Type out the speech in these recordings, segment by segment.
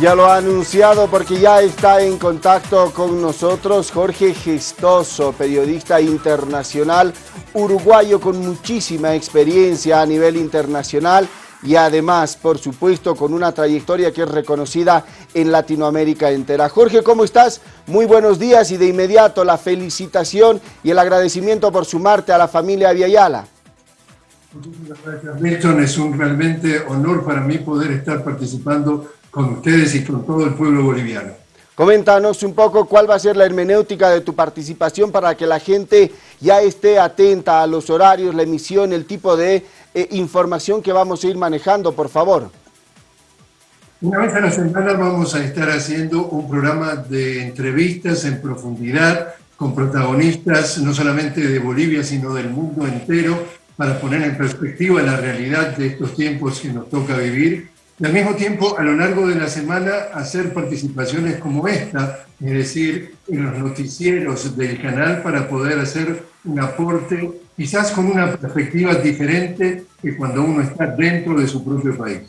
Ya lo ha anunciado porque ya está en contacto con nosotros Jorge Gestoso, periodista internacional uruguayo con muchísima experiencia a nivel internacional y además, por supuesto, con una trayectoria que es reconocida en Latinoamérica entera. Jorge, ¿cómo estás? Muy buenos días y de inmediato la felicitación y el agradecimiento por sumarte a la familia Aviala. Muchísimas gracias, Milton. Es un realmente honor para mí poder estar participando con ustedes y con todo el pueblo boliviano. Coméntanos un poco cuál va a ser la hermenéutica de tu participación para que la gente ya esté atenta a los horarios, la emisión, el tipo de eh, información que vamos a ir manejando, por favor. Una vez a la semana vamos a estar haciendo un programa de entrevistas en profundidad con protagonistas no solamente de Bolivia, sino del mundo entero, para poner en perspectiva la realidad de estos tiempos que nos toca vivir y al mismo tiempo, a lo largo de la semana, hacer participaciones como esta, es decir, en los noticieros del canal para poder hacer un aporte, quizás con una perspectiva diferente que cuando uno está dentro de su propio país.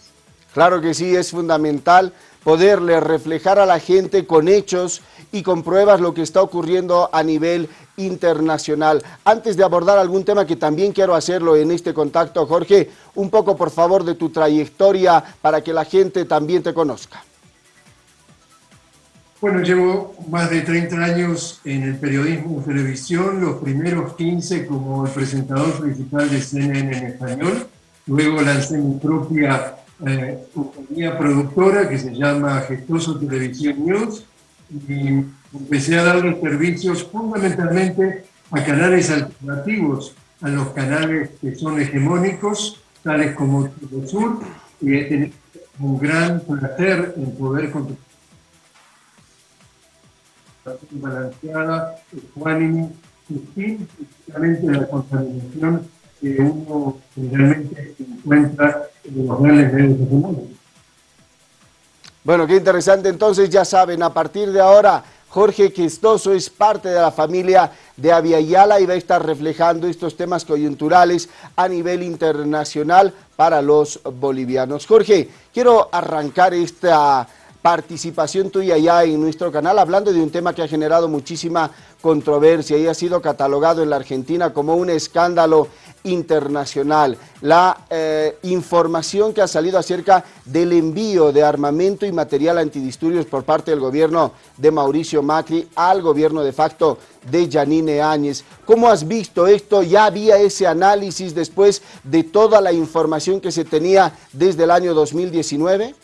Claro que sí, es fundamental poderle reflejar a la gente con hechos y con pruebas lo que está ocurriendo a nivel internacional. Antes de abordar algún tema que también quiero hacerlo en este contacto, Jorge, un poco por favor de tu trayectoria para que la gente también te conozca. Bueno, llevo más de 30 años en el periodismo de televisión, los primeros 15 como el presentador principal de CNN en español, luego lancé mi propia eh, compañía productora que se llama Gestoso Televisión News y empecé a dar los servicios fundamentalmente a canales alternativos, a los canales que son hegemónicos, tales como el Sur, y he tenido un gran placer en poder contribuir balanceada, ecuánime, sin precisamente la contaminación que uno generalmente encuentra en los grandes medios hegemónicos. Bueno, qué interesante. Entonces ya saben, a partir de ahora, Jorge Questoso es parte de la familia de Aviala y va a estar reflejando estos temas coyunturales a nivel internacional para los bolivianos. Jorge, quiero arrancar esta participación tuya ya en nuestro canal, hablando de un tema que ha generado muchísima controversia y ha sido catalogado en la Argentina como un escándalo internacional. La eh, información que ha salido acerca del envío de armamento y material antidisturbios por parte del gobierno de Mauricio Macri al gobierno de facto de Janine Áñez. ¿Cómo has visto esto? ¿Ya había ese análisis después de toda la información que se tenía desde el año 2019?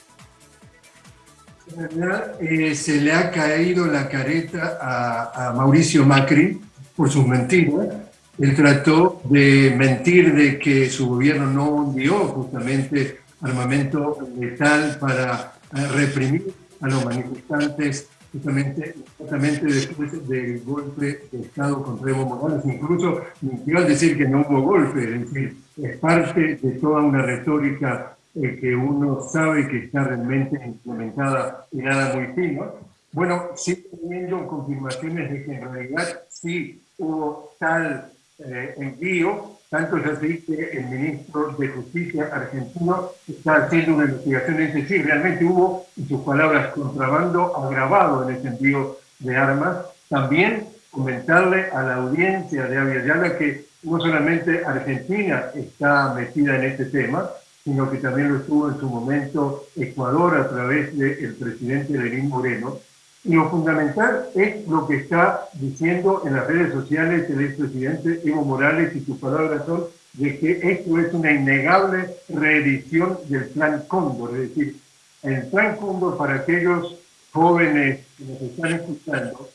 En realidad eh, se le ha caído la careta a, Mauricio Macri por sus mentiras. Él trató de mentir de que su gobierno no envió justamente armamento letal para eh, reprimir a los manifestantes justamente, justamente después del golpe de Estado contra Evo Morales. Incluso mintió al decir que no hubo golpe, es decir, es parte de toda una retórica que uno sabe que está realmente implementada y nada muy fino. Bueno, sí teniendo confirmaciones de que en realidad sí hubo tal eh, envío, tanto es así que el ministro de Justicia argentino está haciendo una investigación, es decir, realmente hubo, en sus palabras, contrabando agravado en ese envío de armas. También comentarle a la audiencia de Aviala que no solamente Argentina está metida en este tema, sino que también lo estuvo en su momento Ecuador a través del presidente Lenín Moreno. Lo fundamental es lo que está diciendo en las redes sociales el expresidente Evo Morales y sus palabras son de que esto es una innegable reedición del Plan Cóndor, es decir, el Plan Cóndor para aquellos jóvenes que nos están escuchando,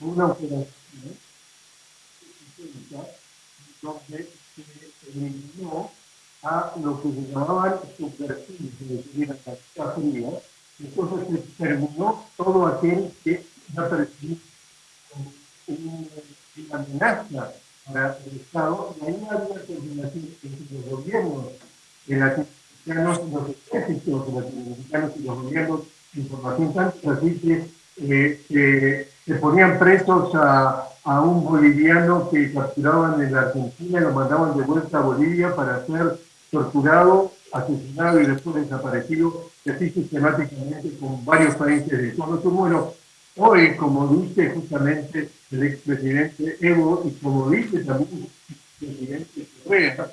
una operación donde se eliminó a lo que se llamaban superficies, es decir, la fría, entonces se terminó todo aquel que ya percibía una amenaza para el Estado, y ahí había coordinación entre los gobiernos latinoamericanos y los ejércitos latinoamericanos y los gobiernos de información tanto así que eh, se ponían presos a, un boliviano que capturaban en la Argentina lo mandaban de vuelta a Bolivia para ser torturado asesinado y después desaparecido, así sistemáticamente con varios países de todo Bueno, hoy, como dice justamente el expresidente Evo y como dice también el presidente Correa,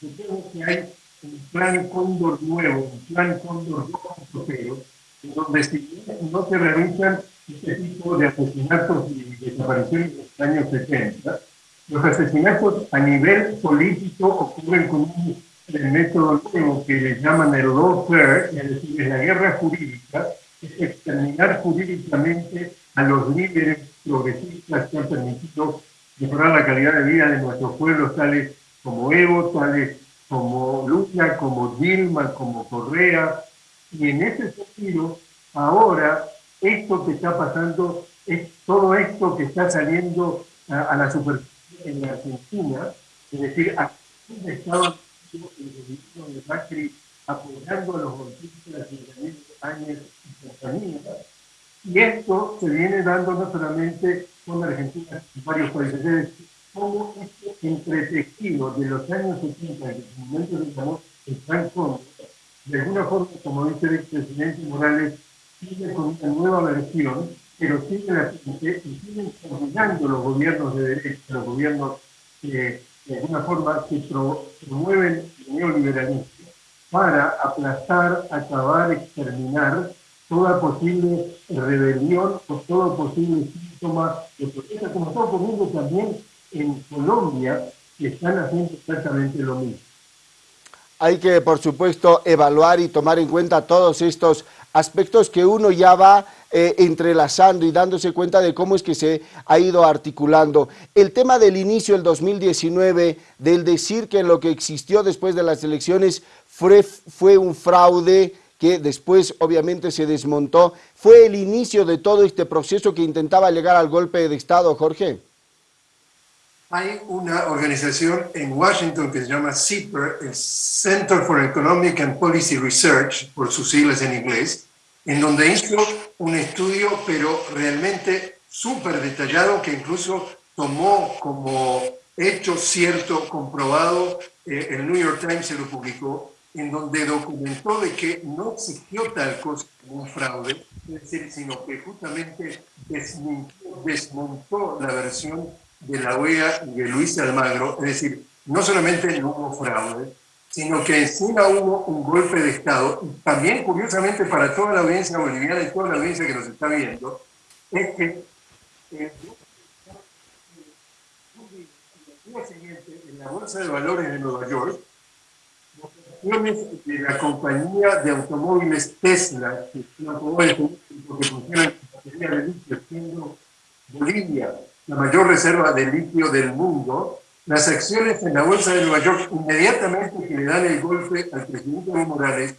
que hay un plan Cóndor nuevo, un plan Cóndor 2.0, en donde si no se realizan este tipo de asesinatos y desapariciones en los años 70, los asesinatos a nivel político ocurren con un método nuevo que le llaman el lawfare, es decir, es la guerra jurídica, es exterminar jurídicamente a los líderes progresistas que han permitido mejorar la calidad de vida de nuestros pueblos, tales como Evo, tales como Lula, como Dilma, como Correa. Y en ese sentido, ahora, esto que está pasando, es todo esto que está saliendo a, la superficie en la Argentina, es decir, a el gobierno de Macri apoyando a los golpistas de años y y esto se viene dando no solamente con Argentina, en varios países, como este entretejido de los años 70, en el momento de llamó el Plan de alguna forma, como dice el presidente Morales, sigue con una nueva versión, pero siguen, coordinando los gobiernos de derecha, los gobiernos que de alguna forma que promueven el neoliberalismo para aplastar, acabar, exterminar toda posible rebelión o todo posible síntoma de protesta, como está ocurriendo también en Colombia, que están haciendo exactamente lo mismo. Hay que, por supuesto, evaluar y tomar en cuenta todos estos aspectos que uno ya va eh, entrelazando y dándose cuenta de cómo es que se ha ido articulando. El tema del inicio del 2019, del decir que lo que existió después de las elecciones fue, fue un fraude, que después obviamente se desmontó, fue el inicio de todo este proceso que intentaba llegar al golpe de Estado, Jorge. Hay una organización en Washington que se llama CEPR, el Center for Economic and Policy Research, por sus siglas en inglés, en donde hizo un estudio, pero realmente súper detallado, que incluso tomó como hecho cierto, comprobado, eh, el New York Times se lo publicó, en donde documentó de que no existió tal cosa como un fraude, es decir, sino que justamente desmontó la versión de la OEA y de Luis Almagro, es decir, no solamente no hubo fraude, sino que encima hubo un golpe de Estado, también curiosamente para toda la audiencia boliviana y toda la audiencia que nos está viendo, es que eh, en la Bolsa de Valores de Nueva York, de la compañía de automóviles Tesla, que es una que funciona en batería de Bolivia la mayor reserva de litio del mundo, las acciones en la bolsa de Nueva York, inmediatamente que le dan el golpe al presidente Evo Morales,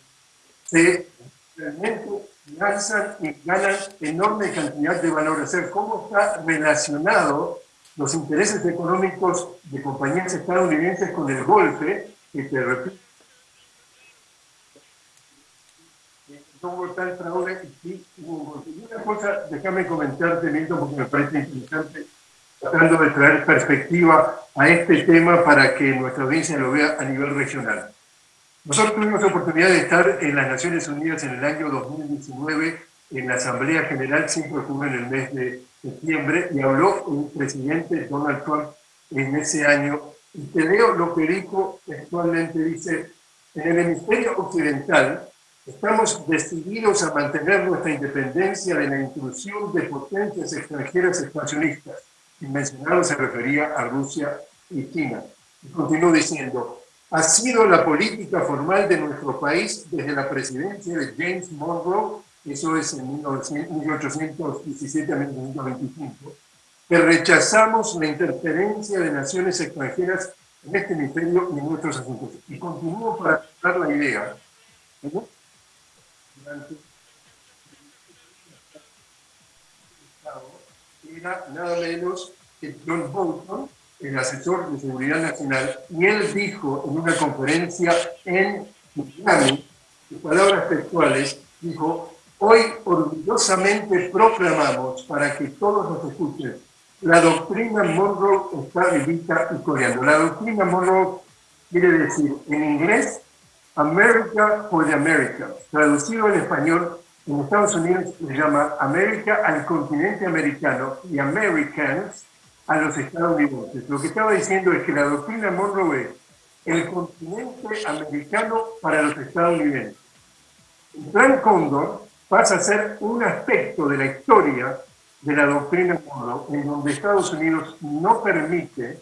se realmente lanzan y ganan enorme cantidad de valor. O sea, cómo está relacionado los intereses económicos de compañías estadounidenses con el golpe, que te repito, no hubo tal fraude y sí una cosa, déjame comentarte, Milton, porque me parece interesante tratando de traer perspectiva a este tema para que nuestra audiencia lo vea a nivel regional. Nosotros tuvimos la oportunidad de estar en las Naciones Unidas en el año 2019 en la Asamblea General, siempre ocurre en el mes de septiembre, y habló el presidente Donald Trump en ese año. Y te leo lo que dijo actualmente, dice, en el hemisferio occidental estamos decididos a mantener nuestra independencia de la intrusión de potencias extranjeras expansionistas mencionado se refería a Rusia y China. Y continuó diciendo, ha sido la política formal de nuestro país desde la presidencia de James Monroe, eso es en 1817 a 1925, que rechazamos la interferencia de naciones extranjeras en este hemisferio y en nuestros asuntos. Y continúo para dar la idea. Era nada menos que John Bolton, el asesor de seguridad nacional, y él dijo en una conferencia en Miami, sus palabras textuales, dijo, hoy orgullosamente proclamamos para que todos nos escuchen, la doctrina Monroe está vivita y coreando. La doctrina Monroe quiere decir en inglés America for the Americans. Traducido en español, en Estados Unidos se llama América al continente americano y Americans a los estadounidenses. Lo que estaba diciendo es que la doctrina Monroe es el continente americano para los estadounidenses. El Plan Cóndor pasa a ser un aspecto de la historia de la doctrina Monroe en donde Estados Unidos no permite,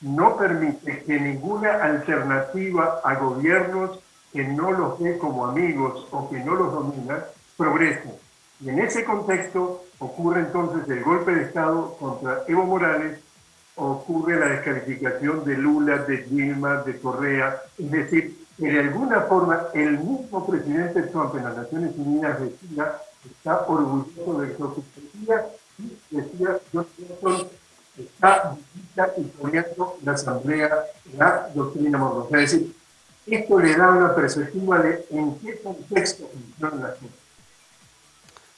no permite que ninguna alternativa a gobiernos que no los ve como amigos o que no los dominan progrese. Y en ese contexto ocurre entonces el golpe de Estado contra Evo Morales, ocurre la descalificación de Lula, de Dilma, de Correa, es decir, que de alguna forma el mismo presidente Trump en las Naciones Unidas decía, está orgulloso de lo que decía, y decía, Johnson está poniendo la Asamblea, la doctrina Monroe. Es decir, esto le da una perspectiva de en qué contexto funciona la gente.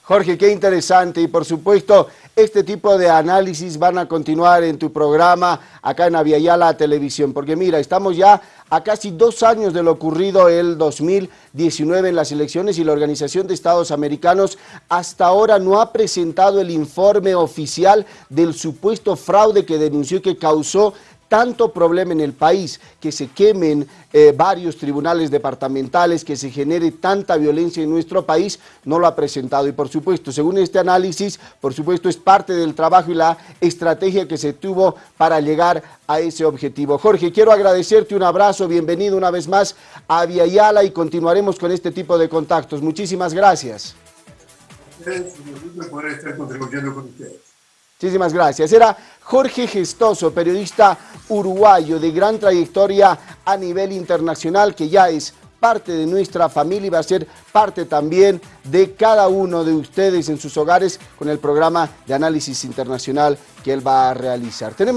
Jorge, qué interesante. Y por supuesto este tipo de análisis van a continuar en tu programa acá en Aviala Televisión, porque mira, estamos ya a casi dos años de lo ocurrido el 2019 en las elecciones y la Organización de Estados Americanos hasta ahora no ha presentado el informe oficial del supuesto fraude que denunció que causó tanto problema en el país, que se quemen eh, varios tribunales departamentales, que se genere tanta violencia en nuestro país, no lo ha presentado. Y por supuesto, según este análisis, por supuesto es parte del trabajo y la estrategia que se tuvo para llegar a ese objetivo. Jorge, quiero agradecerte un abrazo, bienvenido una vez más a Viayala y continuaremos con este tipo de contactos. Muchísimas gracias. estar contribuyendo con ustedes. Muchísimas gracias. Era Jorge Gestoso, periodista uruguayo de gran trayectoria a nivel internacional, que ya es parte de nuestra familia y va a ser parte también de cada uno de ustedes en sus hogares con el programa de análisis internacional que él va a realizar. Tenemos